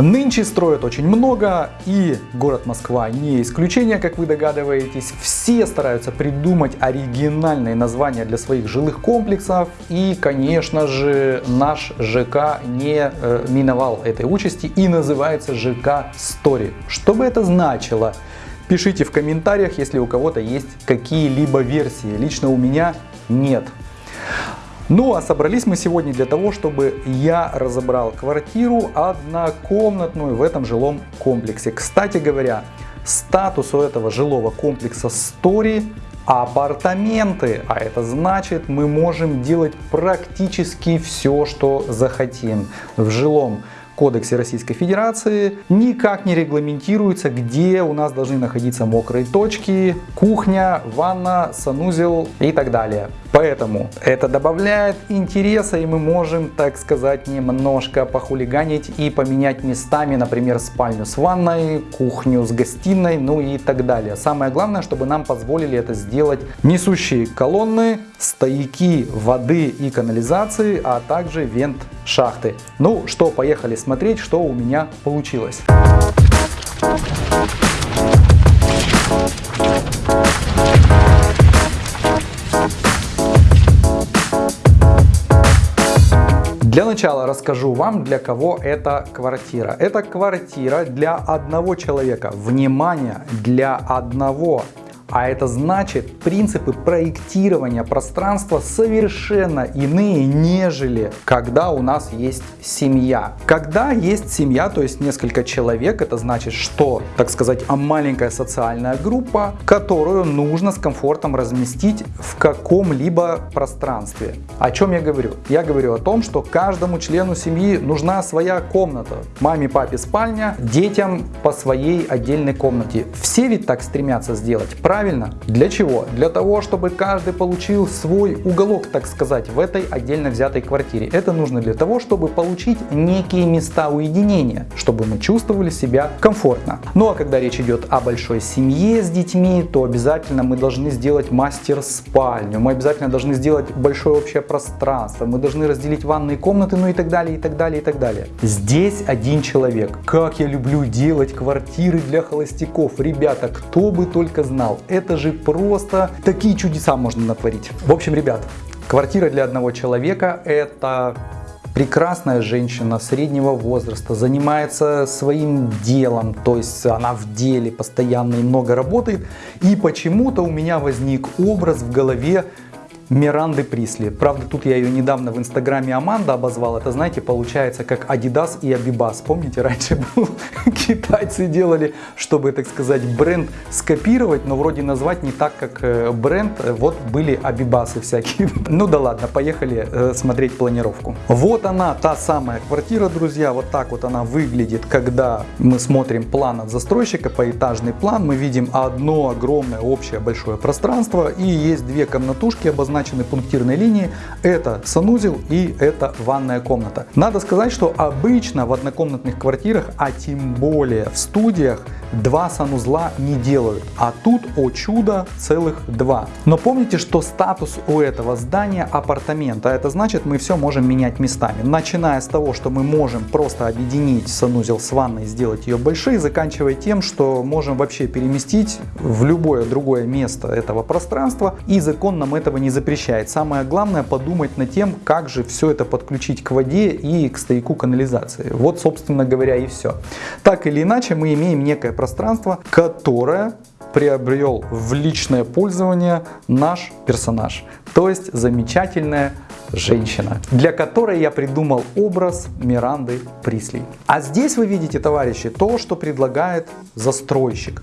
Нынче строят очень много, и город Москва не исключение, как вы догадываетесь. Все стараются придумать оригинальные названия для своих жилых комплексов, и, конечно же, наш ЖК не э, миновал этой участи и называется ЖК Story. Что бы это значило? Пишите в комментариях, если у кого-то есть какие-либо версии. Лично у меня нет. Ну а собрались мы сегодня для того, чтобы я разобрал квартиру однокомнатную в этом жилом комплексе. Кстати говоря, статус у этого жилого комплекса Story апартаменты, а это значит мы можем делать практически все, что захотим в жилом Кодексе Российской Федерации никак не регламентируется, где у нас должны находиться мокрые точки, кухня, ванна, санузел и так далее. Поэтому это добавляет интереса и мы можем, так сказать, немножко похулиганить и поменять местами, например, спальню с ванной, кухню с гостиной, ну и так далее. Самое главное, чтобы нам позволили это сделать несущие колонны, стояки воды и канализации, а также вент шахты. Ну что, поехали смотреть, что у меня получилось. Для начала расскажу вам, для кого эта квартира. Это квартира для одного человека. Внимание, для одного а это значит, принципы проектирования пространства совершенно иные, нежели когда у нас есть семья. Когда есть семья, то есть несколько человек, это значит, что, так сказать, маленькая социальная группа, которую нужно с комфортом разместить в каком-либо пространстве. О чем я говорю? Я говорю о том, что каждому члену семьи нужна своя комната. Маме, папе спальня, детям по своей отдельной комнате. Все ведь так стремятся сделать, правильно? Правильно? Для чего? Для того, чтобы каждый получил свой уголок, так сказать, в этой отдельно взятой квартире. Это нужно для того, чтобы получить некие места уединения, чтобы мы чувствовали себя комфортно. Ну а когда речь идет о большой семье с детьми, то обязательно мы должны сделать мастер-спальню, мы обязательно должны сделать большое общее пространство, мы должны разделить ванные комнаты, ну и так далее, и так далее, и так далее. Здесь один человек. Как я люблю делать квартиры для холостяков. Ребята, кто бы только знал, это же просто такие чудеса можно натворить. В общем, ребят, квартира для одного человека это прекрасная женщина среднего возраста, занимается своим делом, то есть она в деле постоянно и много работает. И почему-то у меня возник образ в голове Миранды Присли. Правда, тут я ее недавно в инстаграме Аманда обозвал. Это, знаете, получается как Adidas и Abibas. Помните, раньше был, китайцы делали, чтобы, так сказать, бренд скопировать, но вроде назвать не так, как э, бренд. Вот были Абибасы всякие. Ну да ладно, поехали э, смотреть планировку. Вот она, та самая квартира, друзья. Вот так вот она выглядит, когда мы смотрим план от застройщика, поэтажный план. Мы видим одно огромное общее большое пространство и есть две комнатушки обозначенные обозначены пунктирной линией, это санузел и это ванная комната. Надо сказать, что обычно в однокомнатных квартирах, а тем более в студиях, два санузла не делают. А тут, о чудо, целых два. Но помните, что статус у этого здания апартамента. Это значит, мы все можем менять местами. Начиная с того, что мы можем просто объединить санузел с ванной, сделать ее большой, заканчивая тем, что можем вообще переместить в любое другое место этого пространства. И закон нам этого не запрещает запрещает. Самое главное подумать над тем, как же все это подключить к воде и к стояку канализации. Вот, собственно говоря, и все. Так или иначе, мы имеем некое пространство, которое приобрел в личное пользование наш персонаж. То есть замечательная женщина, для которой я придумал образ Миранды Присли. А здесь вы видите, товарищи, то, что предлагает застройщик.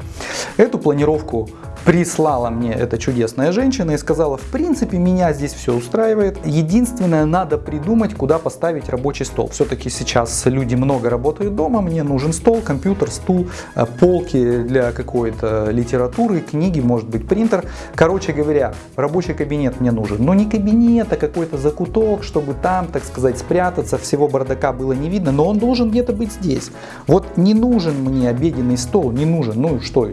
Эту планировку прислала мне эта чудесная женщина и сказала, в принципе, меня здесь все устраивает. Единственное, надо придумать, куда поставить рабочий стол. Все-таки сейчас люди много работают дома, мне нужен стол, компьютер, стул, э, полки для какой-то литературы, книги, может быть, принтер. Короче говоря, рабочий кабинет мне нужен. Но не кабинет, а какой-то закуток, чтобы там, так сказать, спрятаться, всего бардака было не видно, но он должен где-то быть здесь. Вот не нужен мне обеденный стол, не нужен. Ну что,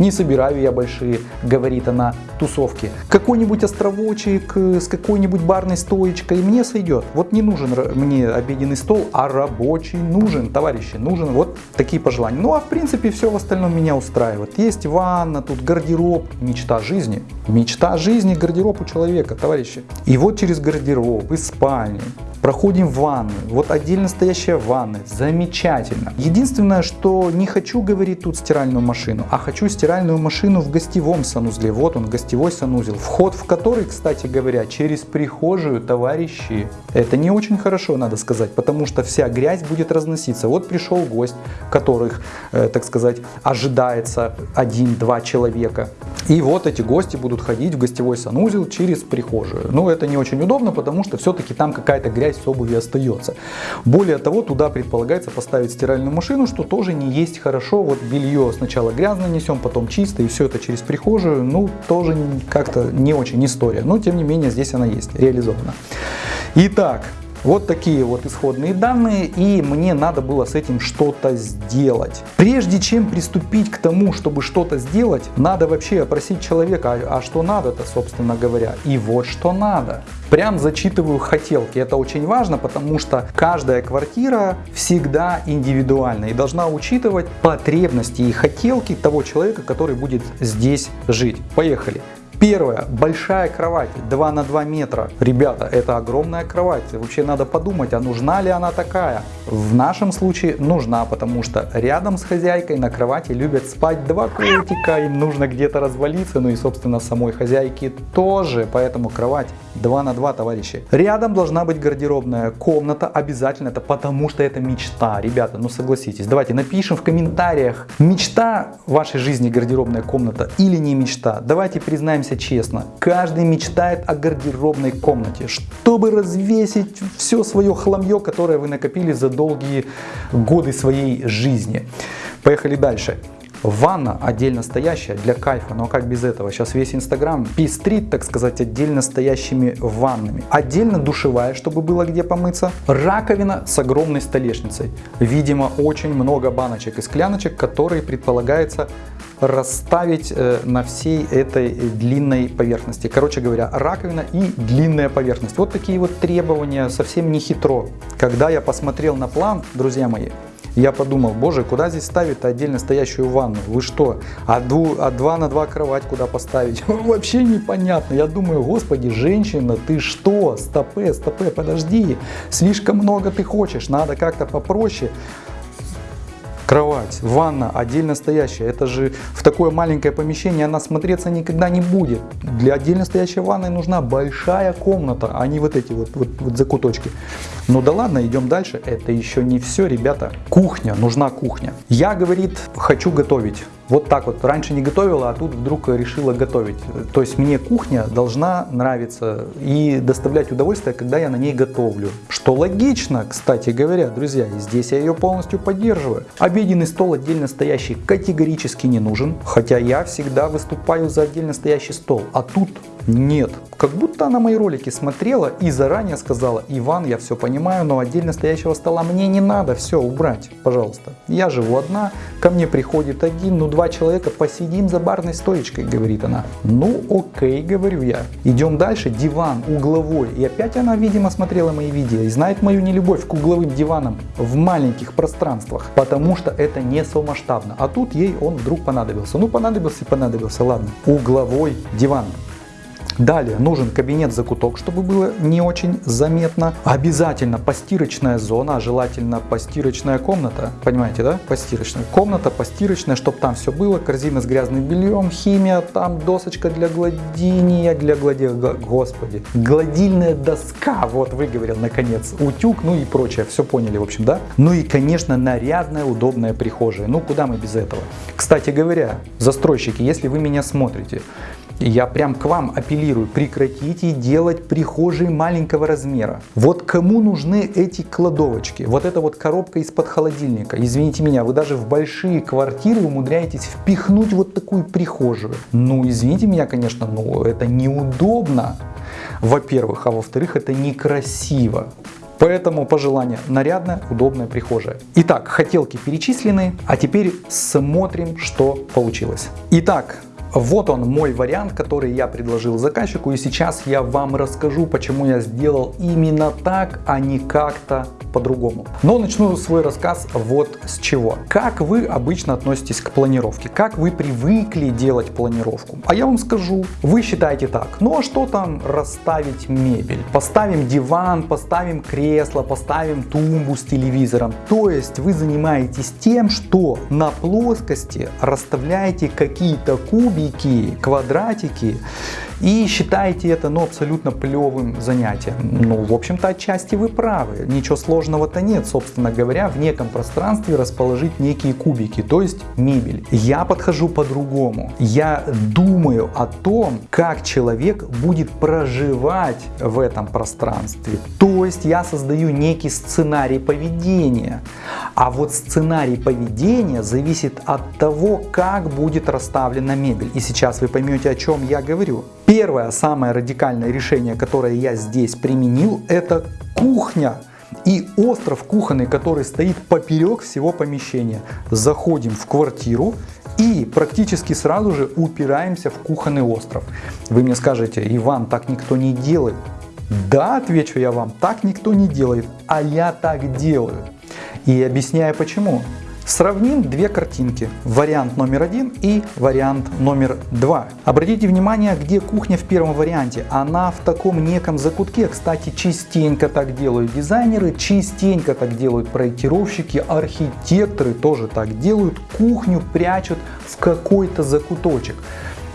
не собираю я большие хорошие, говорит она, тусовки. Какой-нибудь островочек с какой-нибудь барной стоечкой мне сойдет. Вот не нужен мне обеденный стол, а рабочий нужен, товарищи, нужен. Вот такие пожелания. Ну а в принципе все в остальном меня устраивает. Есть ванна, тут гардероб, мечта жизни. Мечта жизни, гардероб у человека, товарищи. И вот через гардероб из спальни Проходим в ванную. Вот отдельно стоящая ванна. Замечательно. Единственное, что не хочу, говорить тут стиральную машину, а хочу стиральную машину в гостевом санузле. Вот он, гостевой санузел. Вход в который, кстати говоря, через прихожую, товарищи. Это не очень хорошо, надо сказать, потому что вся грязь будет разноситься. Вот пришел гость, которых, э, так сказать, ожидается один-два человека. И вот эти гости будут ходить в гостевой санузел через прихожую. Ну, это не очень удобно, потому что все-таки там какая-то грязь с обуви остается. Более того, туда предполагается поставить стиральную машину, что тоже не есть хорошо. Вот белье сначала грязно несем, потом чисто, и все это через прихожую. Ну, тоже как-то не очень история. Но, тем не менее, здесь она есть, реализована. Итак, вот такие вот исходные данные, и мне надо было с этим что-то сделать. Прежде чем приступить к тому, чтобы что-то сделать, надо вообще опросить человека, а, а что надо-то, собственно говоря. И вот что надо. Прям зачитываю хотелки. Это очень важно, потому что каждая квартира всегда индивидуальна и должна учитывать потребности и хотелки того человека, который будет здесь жить. Поехали. Первое. Большая кровать 2 на 2 метра. Ребята, это огромная кровать. Вообще надо подумать, а нужна ли она такая? В нашем случае нужна, потому что рядом с хозяйкой на кровати любят спать два котика. Им нужно где-то развалиться. Ну и, собственно, самой хозяйке тоже. Поэтому кровать 2 на 2, товарищи. Рядом должна быть гардеробная комната. Обязательно это потому, что это мечта. Ребята, ну согласитесь. Давайте напишем в комментариях, мечта вашей жизни гардеробная комната или не мечта. Давайте признаемся признаемся честно, каждый мечтает о гардеробной комнате, чтобы развесить все свое хламье, которое вы накопили за долгие годы своей жизни. Поехали дальше. Ванна отдельно стоящая для кайфа, но как без этого? Сейчас весь Инстаграм пестрит, так сказать, отдельно стоящими ваннами. Отдельно душевая, чтобы было где помыться. Раковина с огромной столешницей. Видимо, очень много баночек и скляночек, которые предполагается расставить э, на всей этой длинной поверхности. Короче говоря, раковина и длинная поверхность. Вот такие вот требования, совсем не хитро. Когда я посмотрел на план, друзья мои, я подумал, боже, куда здесь ставить отдельно стоящую ванну? Вы что? А, дву, а 2 на 2 кровать куда поставить? Вообще непонятно. Я думаю, господи, женщина, ты что? Стопе, стопе, подожди. Слишком много ты хочешь, надо как-то попроще кровать, ванна отдельно стоящая. Это же в такое маленькое помещение она смотреться никогда не будет. Для отдельно стоящей ванны нужна большая комната, а не вот эти вот, вот, вот закуточки. Ну да ладно, идем дальше. Это еще не все, ребята. Кухня, нужна кухня. Я, говорит, хочу готовить. Вот так вот. Раньше не готовила, а тут вдруг решила готовить. То есть мне кухня должна нравиться и доставлять удовольствие, когда я на ней готовлю. Что логично, кстати говоря, друзья. И здесь я ее полностью поддерживаю. Обеденный стол отдельно стоящий категорически не нужен. Хотя я всегда выступаю за отдельно стоящий стол. А тут нет. Как будто она мои ролики смотрела и заранее сказала, Иван, я все понимаю, но отдельно стоящего стола мне не надо, все, убрать, пожалуйста. Я живу одна, ко мне приходит один, ну два человека, посидим за барной стоечкой, говорит она. Ну окей, говорю я. Идем дальше, диван угловой. И опять она, видимо, смотрела мои видео и знает мою нелюбовь к угловым диванам в маленьких пространствах, потому что это не совмасштабно. А тут ей он вдруг понадобился. Ну понадобился и понадобился, ладно. Угловой диван. Далее нужен кабинет-закуток, чтобы было не очень заметно. Обязательно постирочная зона, желательно постирочная комната. Понимаете, да? Постирочная комната, постирочная, чтобы там все было. Корзина с грязным бельем, химия, там досочка для гладения, для глади... Господи. Гладильная доска, вот выговорил наконец. Утюг, ну и прочее. Все поняли, в общем, да? Ну и, конечно, нарядная, удобная прихожая. Ну, куда мы без этого? Кстати говоря, застройщики, если вы меня смотрите, я прям к вам апеллирую, прекратите делать прихожие маленького размера. Вот кому нужны эти кладовочки? Вот эта вот коробка из-под холодильника. Извините меня, вы даже в большие квартиры умудряетесь впихнуть вот такую прихожую. Ну, извините меня, конечно, но это неудобно. Во-первых, а во-вторых, это некрасиво. Поэтому пожелание нарядная, удобная прихожая. Итак, хотелки перечислены, а теперь смотрим, что получилось. Итак, Вот он мой вариант, который я предложил заказчику и сейчас я вам расскажу, почему я сделал именно так, а не как-то по-другому. Но начну свой рассказ вот с чего. Как вы обычно относитесь к планировке? Как вы привыкли делать планировку? А я вам скажу, вы считаете так, ну а что там расставить мебель? Поставим диван, поставим кресло, поставим тумбу с телевизором. То есть вы занимаетесь тем, что на плоскости расставляете какие-то кубики, квадратики и считаете это ну, абсолютно плевым занятием. Ну, в общем-то, отчасти вы правы. Ничего сложного-то нет, собственно говоря, в неком пространстве расположить некие кубики, то есть мебель. Я подхожу по-другому. Я думаю о том, как человек будет проживать в этом пространстве. То есть я создаю некий сценарий поведения. А вот сценарий поведения зависит от того, как будет расставлена мебель. И сейчас вы поймете, о чем я говорю. Первое, самое радикальное решение, которое я здесь применил, это кухня и остров кухонный, который стоит поперек всего помещения. Заходим в квартиру и практически сразу же упираемся в кухонный остров. Вы мне скажете, Иван, так никто не делает. Да, отвечу я вам, так никто не делает, а я так делаю. И объясняю почему. Сравним две картинки, вариант номер один и вариант номер два. Обратите внимание, где кухня в первом варианте. Она в таком неком закутке. Кстати, частенько так делают дизайнеры, частенько так делают проектировщики, архитекторы тоже так делают. Кухню прячут в какой-то закуточек.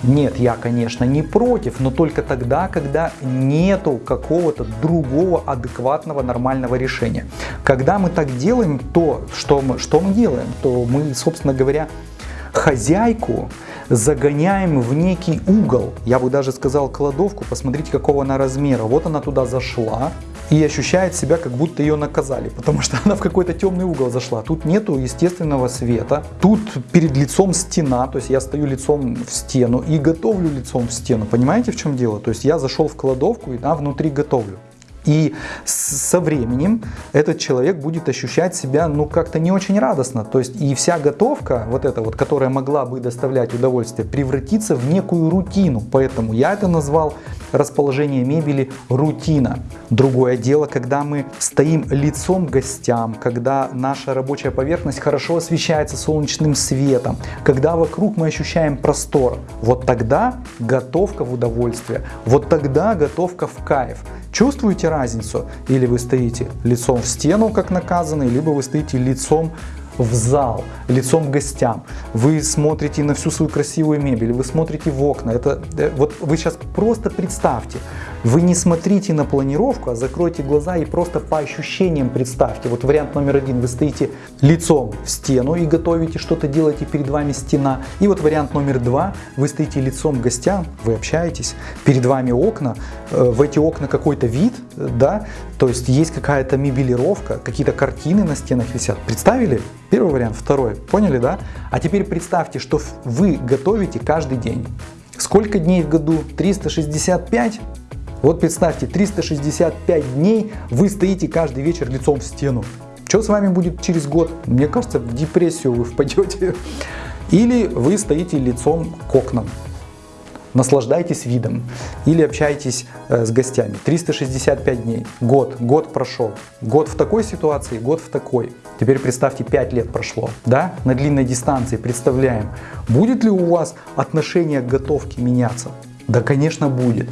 Нет, я, конечно, не против, но только тогда, когда нету какого-то другого адекватного нормального решения. Когда мы так делаем, то что мы, что мы делаем? То мы, собственно говоря, хозяйку загоняем в некий угол. Я бы даже сказал кладовку, посмотрите какого она размера. Вот она туда зашла, и ощущает себя, как будто ее наказали, потому что она в какой-то темный угол зашла. Тут нету естественного света, тут перед лицом стена, то есть я стою лицом в стену и готовлю лицом в стену. Понимаете, в чем дело? То есть я зашел в кладовку и там внутри готовлю. И со временем этот человек будет ощущать себя ну как-то не очень радостно. То есть и вся готовка, вот эта вот, которая могла бы доставлять удовольствие, превратится в некую рутину. Поэтому я это назвал расположение мебели рутина. Другое дело, когда мы стоим лицом к гостям, когда наша рабочая поверхность хорошо освещается солнечным светом, когда вокруг мы ощущаем простор. Вот тогда готовка в удовольствие, вот тогда готовка в кайф. Чувствуете разницу? Или вы стоите лицом в стену, как наказанный, либо вы стоите лицом в зал, лицом к гостям. Вы смотрите на всю свою красивую мебель, вы смотрите в окна. Это, э, вот вы сейчас просто представьте, вы не смотрите на планировку, а закройте глаза и просто по ощущениям представьте. Вот вариант номер один, вы стоите лицом в стену и готовите что-то, делаете перед вами стена. И вот вариант номер два, вы стоите лицом к гостям, вы общаетесь, перед вами окна, э, в эти окна какой-то вид, да, то есть есть какая-то мебелировка, какие-то картины на стенах висят. Представили? Первый вариант, второй. Поняли, да? А теперь представьте, что вы готовите каждый день. Сколько дней в году? 365? Вот представьте, 365 дней вы стоите каждый вечер лицом в стену. Что с вами будет через год? Мне кажется, в депрессию вы впадете. Или вы стоите лицом к окнам наслаждайтесь видом или общайтесь э, с гостями. 365 дней, год, год прошел. Год в такой ситуации, год в такой. Теперь представьте, 5 лет прошло, да, на длинной дистанции, представляем, будет ли у вас отношение к готовке меняться? Да, конечно, будет.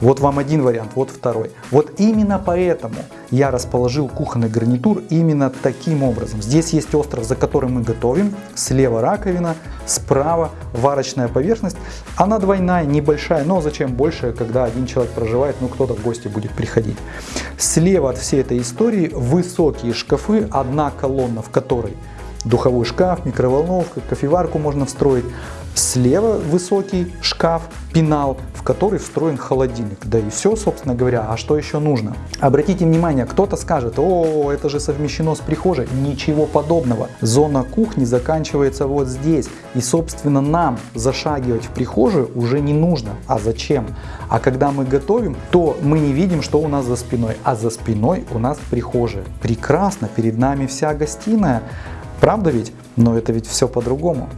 Вот вам один вариант, вот второй. Вот именно поэтому я расположил кухонный гарнитур именно таким образом. Здесь есть остров, за которым мы готовим. Слева раковина, справа варочная поверхность. Она двойная, небольшая, но зачем больше, когда один человек проживает, ну кто-то в гости будет приходить. Слева от всей этой истории высокие шкафы, одна колонна, в которой духовой шкаф, микроволновка, кофеварку можно встроить. Слева высокий шкаф, пенал, в который встроен холодильник. Да и все, собственно говоря. А что еще нужно? Обратите внимание, кто-то скажет, о, это же совмещено с прихожей. Ничего подобного. Зона кухни заканчивается вот здесь. И, собственно, нам зашагивать в прихожую уже не нужно. А зачем? А когда мы готовим, то мы не видим, что у нас за спиной. А за спиной у нас прихожая. Прекрасно, перед нами вся гостиная Правда ведь? Но это ведь все по-другому.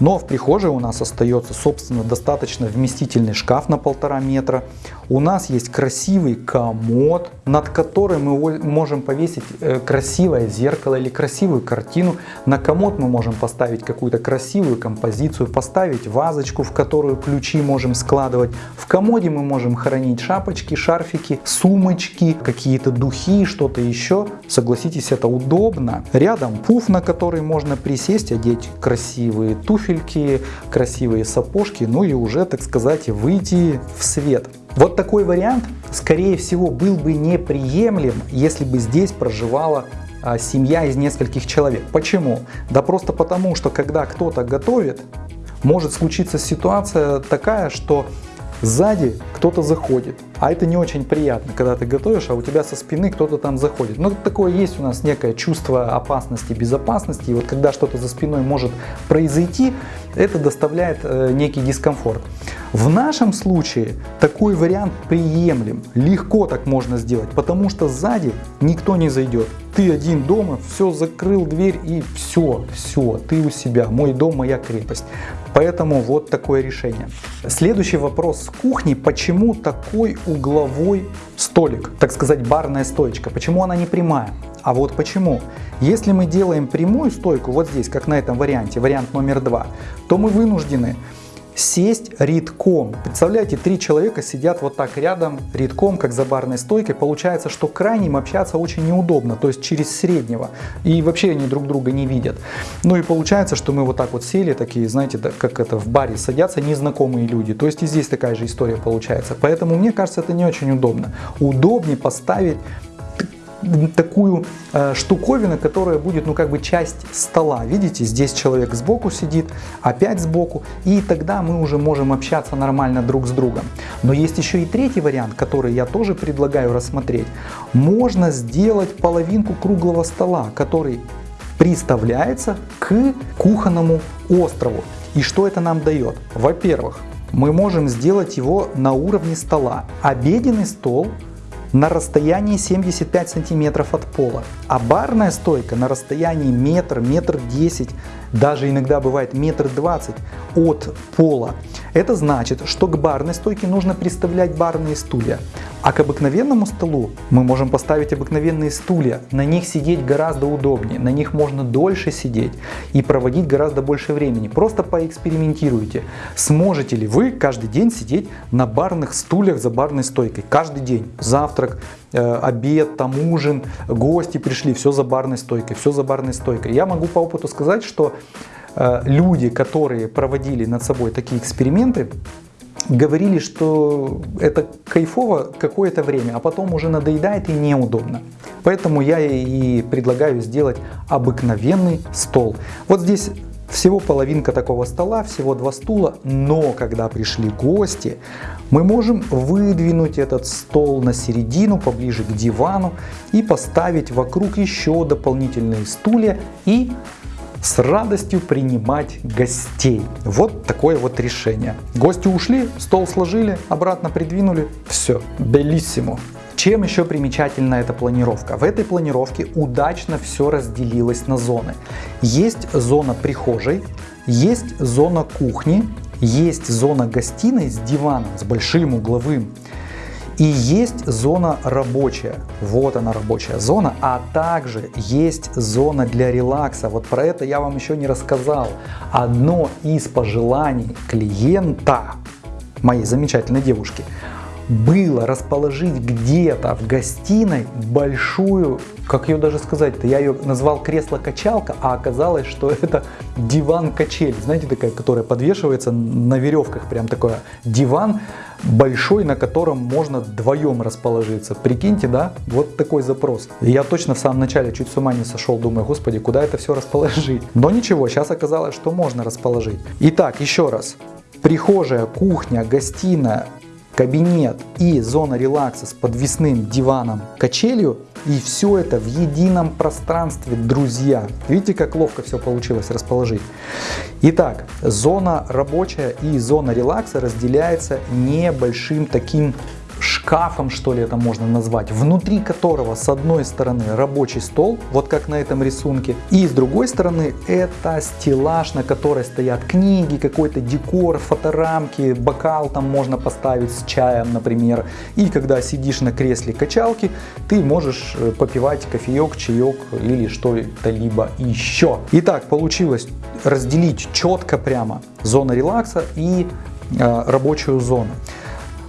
Но в прихожей у нас остается, собственно, достаточно вместительный шкаф на полтора метра. У нас есть красивый комод, над которым мы можем повесить э, красивое зеркало или красивую картину. На комод мы можем поставить какую-то красивую композицию, поставить вазочку, в которую ключи можем складывать. В комоде мы можем хранить шапочки, шарфики, сумочки, какие-то духи, что-то еще. Согласитесь, это удобно. Рядом пуф, на который можно присесть, одеть красивые туфельки, красивые сапожки, ну и уже, так сказать, выйти в свет. Вот такой вариант, скорее всего, был бы неприемлем, если бы здесь проживала а, семья из нескольких человек. Почему? Да просто потому, что когда кто-то готовит, может случиться ситуация такая, что сзади кто-то заходит. А это не очень приятно, когда ты готовишь, а у тебя со спины кто-то там заходит. Ну, такое есть у нас некое чувство опасности, безопасности. И вот когда что-то за спиной может произойти, это доставляет э, некий дискомфорт. В нашем случае такой вариант приемлем. Легко так можно сделать, потому что сзади никто не зайдет. Ты один дома, все, закрыл дверь и все, все, ты у себя. Мой дом, моя крепость. Поэтому вот такое решение. Следующий вопрос с кухни. Почему такой угловой столик, так сказать, барная стоечка? Почему она не прямая? А вот почему? Если мы делаем прямую стойку, вот здесь, как на этом варианте, вариант номер два, то мы вынуждены сесть редком. Представляете, три человека сидят вот так рядом, редком, как за барной стойкой. Получается, что крайним общаться очень неудобно, то есть через среднего. И вообще они друг друга не видят. Ну и получается, что мы вот так вот сели, такие, знаете, как это в баре садятся незнакомые люди. То есть и здесь такая же история получается. Поэтому мне кажется, это не очень удобно. Удобнее поставить такую э, штуковину, которая будет, ну, как бы часть стола. Видите, здесь человек сбоку сидит, опять сбоку, и тогда мы уже можем общаться нормально друг с другом. Но есть еще и третий вариант, который я тоже предлагаю рассмотреть. Можно сделать половинку круглого стола, который приставляется к кухонному острову. И что это нам дает? Во-первых, мы можем сделать его на уровне стола. Обеденный стол на расстоянии 75 сантиметров от пола, а барная стойка на расстоянии метр, метр десять, даже иногда бывает метр двадцать от пола. Это значит, что к барной стойке нужно приставлять барные стулья, а к обыкновенному столу мы можем поставить обыкновенные стулья. На них сидеть гораздо удобнее, на них можно дольше сидеть и проводить гораздо больше времени. Просто поэкспериментируйте. Сможете ли вы каждый день сидеть на барных стульях за барной стойкой? Каждый день. Завтрак, обед, там ужин, гости пришли, все за барной стойкой, все за барной стойкой. Я могу по опыту сказать, что э, люди, которые проводили над собой такие эксперименты, говорили, что это кайфово какое-то время, а потом уже надоедает и неудобно. Поэтому я и предлагаю сделать обыкновенный стол. Вот здесь всего половинка такого стола, всего два стула, но когда пришли гости, мы можем выдвинуть этот стол на середину, поближе к дивану и поставить вокруг еще дополнительные стулья и с радостью принимать гостей. Вот такое вот решение. Гости ушли, стол сложили, обратно придвинули, все, белиссимо. Чем еще примечательна эта планировка? В этой планировке удачно все разделилось на зоны. Есть зона прихожей, есть зона кухни, есть зона гостиной с диваном, с большим угловым, и есть зона рабочая, вот она рабочая зона, а также есть зона для релакса. Вот про это я вам еще не рассказал. Одно из пожеланий клиента, моей замечательной девушки, было расположить где-то в гостиной большую, как ее даже сказать-то, я ее назвал кресло-качалка, а оказалось, что это диван-качель, знаете, такая, которая подвешивается на веревках, прям такой диван большой, на котором можно вдвоем расположиться. Прикиньте, да, вот такой запрос. Я точно в самом начале чуть с ума не сошел, думаю, господи, куда это все расположить? Но ничего, сейчас оказалось, что можно расположить. Итак, еще раз. Прихожая, кухня, гостиная, кабинет и зона релакса с подвесным диваном, качелью. И все это в едином пространстве, друзья. Видите, как ловко все получилось расположить. Итак, зона рабочая и зона релакса разделяется небольшим таким шкафом, что ли это можно назвать, внутри которого с одной стороны рабочий стол, вот как на этом рисунке, и с другой стороны это стеллаж, на которой стоят книги, какой-то декор, фоторамки, бокал там можно поставить с чаем, например. И когда сидишь на кресле качалки, ты можешь э, попивать кофеек, чаек или что-то либо еще. Итак, получилось разделить четко прямо зона релакса и э, рабочую зону.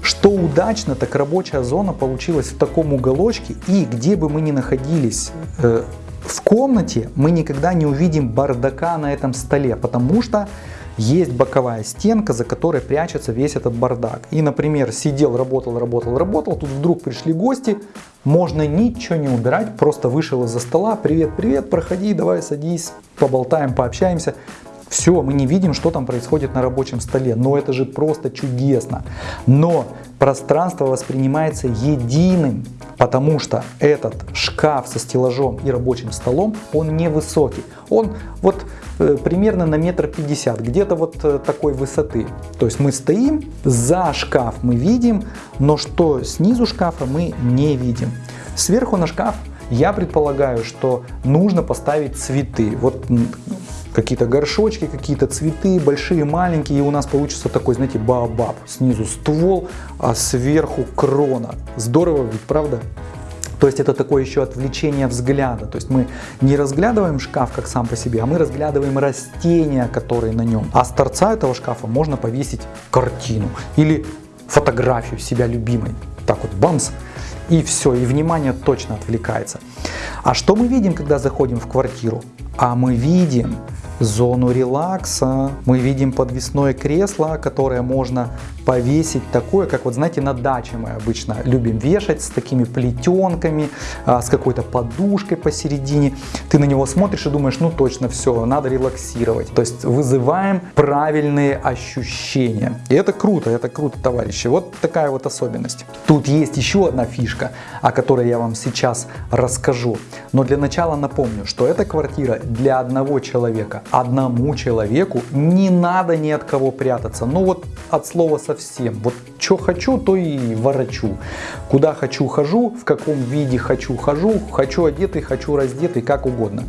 Что удачно, так рабочая зона получилась в таком уголочке, и где бы мы ни находились э, в комнате, мы никогда не увидим бардака на этом столе, потому что есть боковая стенка, за которой прячется весь этот бардак. И, например, сидел, работал, работал, работал, тут вдруг пришли гости, можно ничего не убирать, просто вышел из-за стола, привет, привет, проходи, давай садись, поболтаем, пообщаемся. Все, мы не видим, что там происходит на рабочем столе, но это же просто чудесно. Но пространство воспринимается единым, потому что этот шкаф со стеллажом и рабочим столом, он невысокий. Он вот э, примерно на метр пятьдесят, где-то вот э, такой высоты. То есть мы стоим, за шкаф мы видим, но что снизу шкафа мы не видим. Сверху на шкаф я предполагаю, что нужно поставить цветы. Вот какие-то горшочки, какие-то цветы, большие, маленькие, и у нас получится такой, знаете, баобаб. Снизу ствол, а сверху крона. Здорово ведь, правда? То есть это такое еще отвлечение взгляда. То есть мы не разглядываем шкаф как сам по себе, а мы разглядываем растения, которые на нем. А с торца этого шкафа можно повесить картину или фотографию себя любимой. Так вот, бамс, и все, и внимание точно отвлекается. А что мы видим, когда заходим в квартиру? А мы видим зону релакса, мы видим подвесное кресло, которое можно повесить такое, как вот знаете на даче мы обычно любим вешать с такими плетенками, а, с какой-то подушкой посередине. Ты на него смотришь и думаешь, ну точно все, надо релаксировать. То есть вызываем правильные ощущения. И это круто, это круто, товарищи. Вот такая вот особенность. Тут есть еще одна фишка, о которой я вам сейчас расскажу. Но для начала напомню, что эта квартира для одного человека. Одному человеку не надо ни от кого прятаться. Ну вот от слова совсем совсем. Вот что хочу, то и ворочу. Куда хочу, хожу, в каком виде хочу, хожу, хочу одетый, хочу раздетый, как угодно.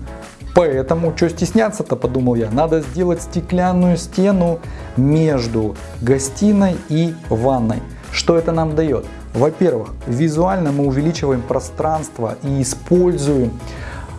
Поэтому, что стесняться-то, подумал я, надо сделать стеклянную стену между гостиной и ванной. Что это нам дает? Во-первых, визуально мы увеличиваем пространство и используем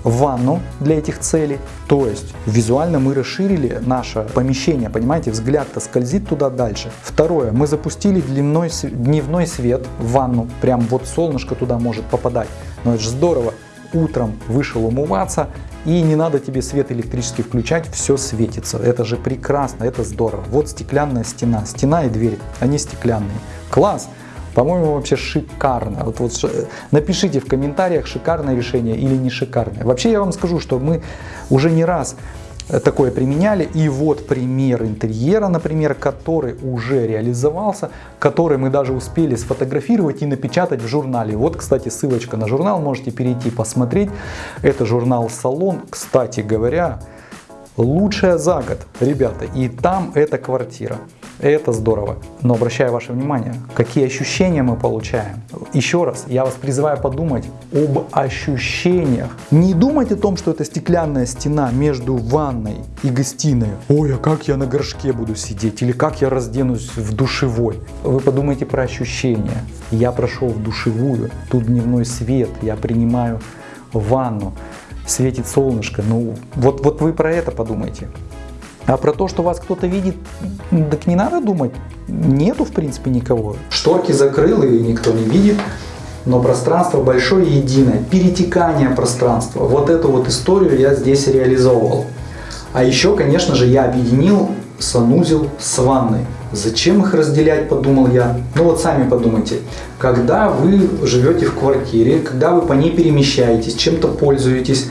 ванну для этих целей. То есть визуально мы расширили наше помещение, понимаете, взгляд-то скользит туда дальше. Второе, мы запустили дневной, дневной свет в ванну, прям вот солнышко туда может попадать. Но это же здорово, утром вышел умываться, и не надо тебе свет электрический включать, все светится. Это же прекрасно, это здорово. Вот стеклянная стена, стена и дверь, они стеклянные. Класс! По-моему, вообще шикарно. Вот, вот напишите в комментариях, шикарное решение или не шикарное. Вообще я вам скажу, что мы уже не раз э, такое применяли. И вот пример интерьера, например, который уже реализовался, который мы даже успели сфотографировать и напечатать в журнале. Вот, кстати, ссылочка на журнал, можете перейти посмотреть. Это журнал «Салон». Кстати говоря, лучшая за год, ребята. И там эта квартира. Это здорово. Но обращаю ваше внимание, какие ощущения мы получаем. Еще раз, я вас призываю подумать об ощущениях. Не думать о том, что это стеклянная стена между ванной и гостиной. Ой, а как я на горшке буду сидеть? Или как я разденусь в душевой? Вы подумайте про ощущения. Я прошел в душевую, тут дневной свет, я принимаю ванну, светит солнышко. Ну, вот, вот вы про это подумайте. А про то, что вас кто-то видит, так не надо думать. Нету, в принципе, никого. Шторки закрыл и никто не видит. Но пространство большое и единое. Перетекание пространства. Вот эту вот историю я здесь реализовывал. А еще, конечно же, я объединил санузел с ванной. Зачем их разделять, подумал я. Ну вот сами подумайте. Когда вы живете в квартире, когда вы по ней перемещаетесь, чем-то пользуетесь,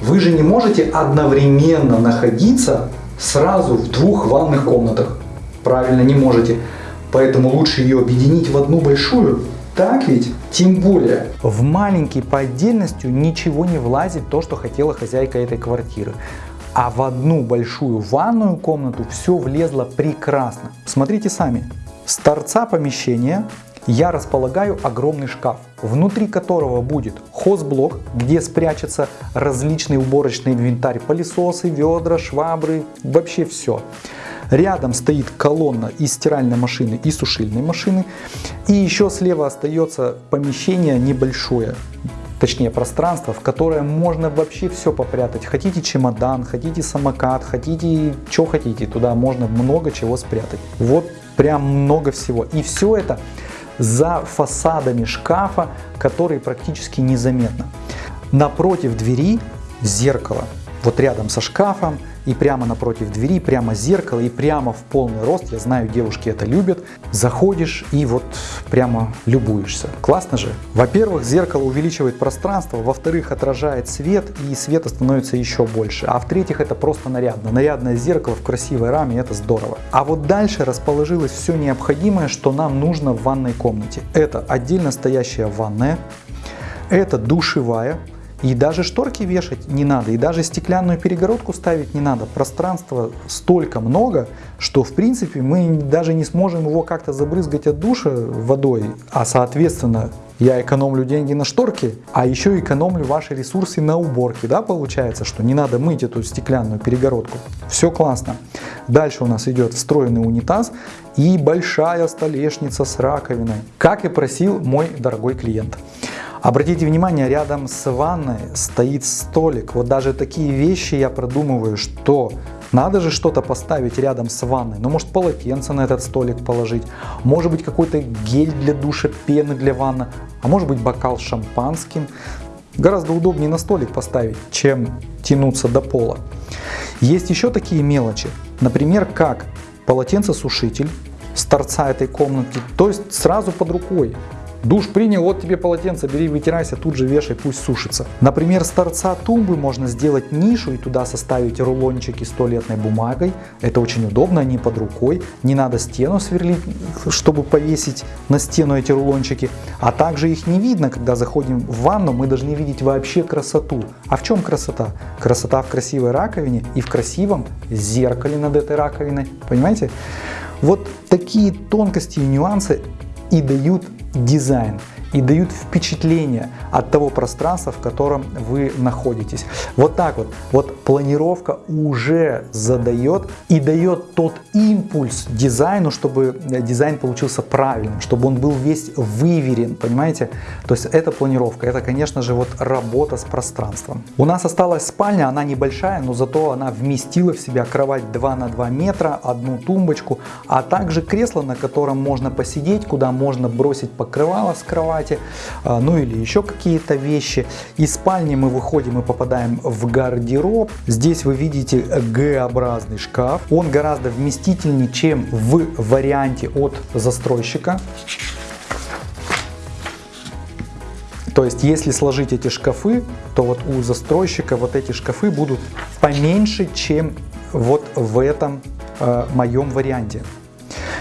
вы же не можете одновременно находиться сразу в двух ванных комнатах. Правильно, не можете. Поэтому лучше ее объединить в одну большую. Так ведь? Тем более. В маленький по отдельности ничего не влазит то, что хотела хозяйка этой квартиры. А в одну большую ванную комнату все влезло прекрасно. Смотрите сами. С торца помещения я располагаю огромный шкаф, внутри которого будет хозблок, где спрячется различный уборочный инвентарь, пылесосы, ведра, швабры, вообще все. Рядом стоит колонна из стиральной машины и сушильной машины. И еще слева остается помещение небольшое, точнее пространство, в которое можно вообще все попрятать. Хотите чемодан, хотите самокат, хотите что хотите, туда можно много чего спрятать. Вот прям много всего. И все это за фасадами шкафа, которые практически незаметно. Напротив двери зеркало, вот рядом со шкафом, и прямо напротив двери, прямо зеркало и прямо в полный рост, я знаю, девушки это любят, заходишь и вот прямо любуешься. Классно же? Во-первых, зеркало увеличивает пространство, во-вторых, отражает свет и света становится еще больше, а в-третьих, это просто нарядно. Нарядное зеркало в красивой раме, это здорово. А вот дальше расположилось все необходимое, что нам нужно в ванной комнате. Это отдельно стоящая ванная, это душевая, и даже шторки вешать не надо, и даже стеклянную перегородку ставить не надо. Пространства столько много, что в принципе мы даже не сможем его как-то забрызгать от душа водой, а соответственно я экономлю деньги на шторки, а еще экономлю ваши ресурсы на уборке, да, получается, что не надо мыть эту стеклянную перегородку. Все классно. Дальше у нас идет встроенный унитаз и большая столешница с раковиной, как и просил мой дорогой клиент. Обратите внимание, рядом с ванной стоит столик. Вот даже такие вещи я продумываю, что надо же что-то поставить рядом с ванной. Ну, может, полотенце на этот столик положить. Может быть, какой-то гель для душа, пены для ванны. А может быть, бокал шампанским. Гораздо удобнее на столик поставить, чем тянуться до пола. Есть еще такие мелочи. Например, как полотенцесушитель с торца этой комнаты. То есть сразу под рукой. Душ принял, вот тебе полотенце, бери, вытирайся, тут же вешай, пусть сушится. Например, с торца тумбы можно сделать нишу и туда составить рулончики с туалетной бумагой. Это очень удобно, они под рукой. Не надо стену сверлить, чтобы повесить на стену эти рулончики. А также их не видно, когда заходим в ванну, мы должны видеть вообще красоту. А в чем красота? Красота в красивой раковине и в красивом зеркале над этой раковиной. Понимаете? Вот такие тонкости и нюансы и дают дизайн и дают впечатление от того пространства, в котором вы находитесь. Вот так вот. Вот планировка уже задает и дает тот импульс дизайну, чтобы дизайн получился правильным, чтобы он был весь выверен, понимаете? То есть это планировка, это, конечно же, вот работа с пространством. У нас осталась спальня, она небольшая, но зато она вместила в себя кровать 2 на 2 метра, одну тумбочку, а также кресло, на котором можно посидеть, куда можно бросить покрывало с кровати, кровати, а, ну или еще какие-то вещи. Из спальни мы выходим и попадаем в гардероб. Здесь вы видите Г-образный шкаф. Он гораздо вместительнее, чем в варианте от застройщика. То есть, если сложить эти шкафы, то вот у застройщика вот эти шкафы будут поменьше, чем вот в этом э, моем варианте.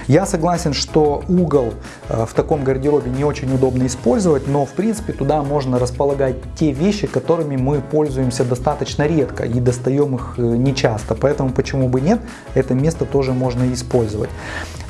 Я согласен, что угол э, в таком гардеробе не очень удобно использовать, но в принципе туда можно располагать те вещи, которыми мы пользуемся достаточно редко и достаем их э, нечасто. Поэтому почему бы нет, это место тоже можно использовать.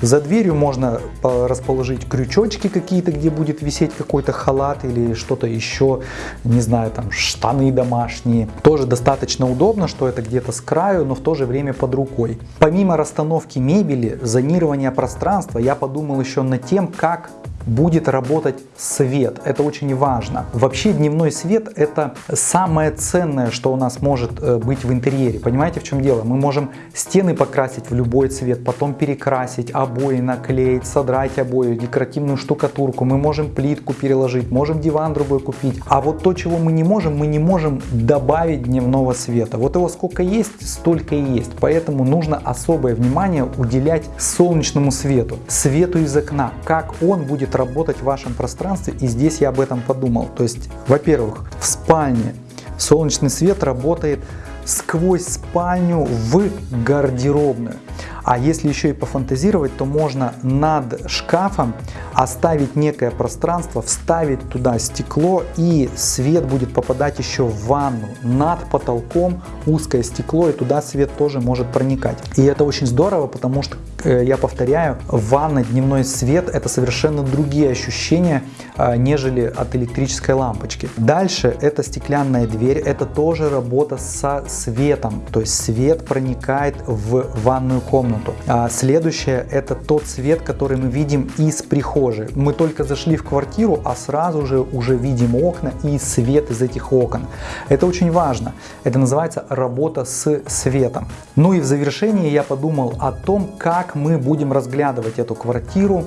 За дверью можно расположить крючочки какие-то, где будет висеть какой-то халат или что-то еще, не знаю, там штаны домашние. Тоже достаточно удобно, что это где-то с краю, но в то же время под рукой. Помимо расстановки мебели, зонирования пространства, я подумал еще над тем, как будет работать свет. Это очень важно. Вообще дневной свет это самое ценное, что у нас может э, быть в интерьере. Понимаете, в чем дело? Мы можем стены покрасить в любой цвет, потом перекрасить, обои наклеить, содрать обои, декоративную штукатурку. Мы можем плитку переложить, можем диван другой купить. А вот то, чего мы не можем, мы не можем добавить дневного света. Вот его сколько есть, столько и есть. Поэтому нужно особое внимание уделять солнечному свету, свету из окна, как он будет будет работать в вашем пространстве. И здесь я об этом подумал. То есть, во-первых, в спальне солнечный свет работает сквозь спальню в гардеробную. А если еще и пофантазировать, то можно над шкафом оставить некое пространство, вставить туда стекло и свет будет попадать еще в ванну. Над потолком узкое стекло и туда свет тоже может проникать. И это очень здорово, потому что, э, я повторяю, ванна, дневной свет это совершенно другие ощущения, а, нежели от электрической лампочки. Дальше это стеклянная дверь, это тоже работа со светом, то есть свет проникает в ванную комнату. А следующее это тот свет, который мы видим из прихожей. Мы только зашли в квартиру, а сразу же уже видим окна и свет из этих окон. Это очень важно. Это называется работа с светом. Ну и в завершении я подумал о том, как мы будем разглядывать эту квартиру,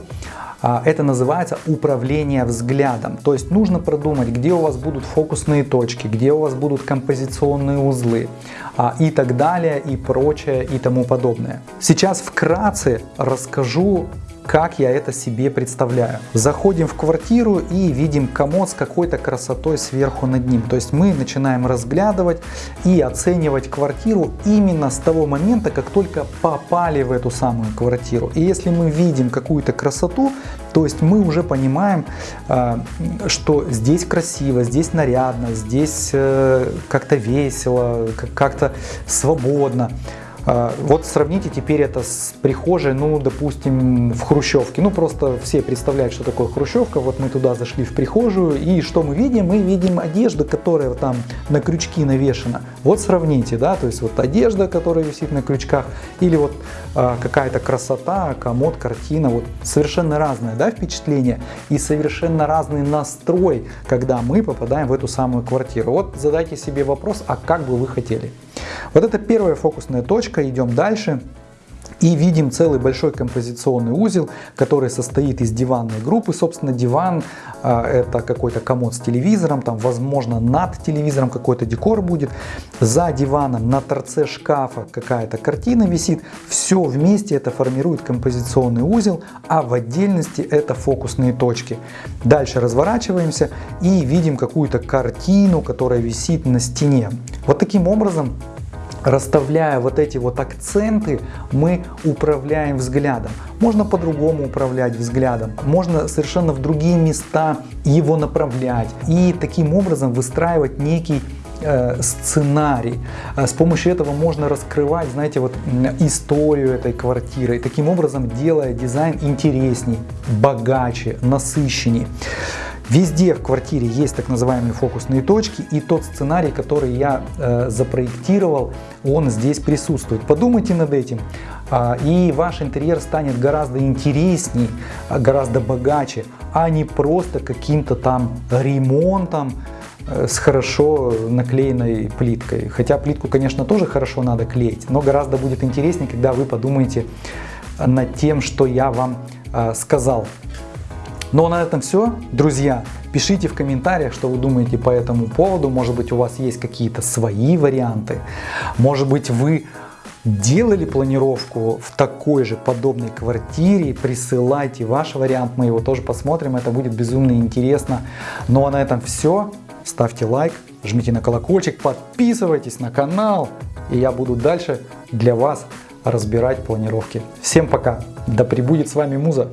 а, это называется управление взглядом. То есть нужно продумать, где у вас будут фокусные точки, где у вас будут композиционные узлы а, и так далее, и прочее, и тому подобное. Сейчас вкратце расскажу как я это себе представляю. Заходим в квартиру и видим комод с какой-то красотой сверху над ним. То есть мы начинаем разглядывать и оценивать квартиру именно с того момента, как только попали в эту самую квартиру. И если мы видим какую-то красоту, то есть мы уже понимаем, а, что здесь красиво, здесь нарядно, здесь э, как-то весело, как-то свободно. А, вот сравните теперь это с прихожей, ну, допустим, в Хрущевке. Ну, просто все представляют, что такое Хрущевка. Вот мы туда зашли в прихожую, и что мы видим? Мы видим одежду, которая там на крючки навешена. Вот сравните, да, то есть вот одежда, которая висит на крючках, или вот а, какая-то красота, комод, картина, вот совершенно разное, да, впечатление и совершенно разный настрой, когда мы попадаем в эту самую квартиру. Вот задайте себе вопрос, а как бы вы хотели? Вот это первая фокусная точка, идем дальше. И видим целый большой композиционный узел, который состоит из диванной группы. Собственно, диван а, это какой-то комод с телевизором, там, возможно, над телевизором какой-то декор будет. За диваном на торце шкафа какая-то картина висит. Все вместе это формирует композиционный узел, а в отдельности это фокусные точки. Дальше разворачиваемся и видим какую-то картину, которая висит на стене. Вот таким образом Расставляя вот эти вот акценты, мы управляем взглядом. Можно по-другому управлять взглядом, можно совершенно в другие места его направлять и таким образом выстраивать некий э, сценарий. С помощью этого можно раскрывать, знаете, вот историю этой квартиры, таким образом делая дизайн интересней, богаче, насыщенней. Везде в квартире есть так называемые фокусные точки, и тот сценарий, который я э, запроектировал, он здесь присутствует. Подумайте над этим, э, и ваш интерьер станет гораздо интересней, гораздо богаче, а не просто каким-то там ремонтом, э, с хорошо наклеенной плиткой. Хотя плитку, конечно, тоже хорошо надо клеить, но гораздо будет интереснее, когда вы подумаете над тем, что я вам э, сказал. Ну а на этом все, друзья. Пишите в комментариях, что вы думаете по этому поводу. Может быть у вас есть какие-то свои варианты. Может быть вы делали планировку в такой же подобной квартире, присылайте ваш вариант, мы его тоже посмотрим, это будет безумно интересно. Ну а на этом все, ставьте лайк, жмите на колокольчик, подписывайтесь на канал, и я буду дальше для вас разбирать планировки. Всем пока, да пребудет с вами Муза!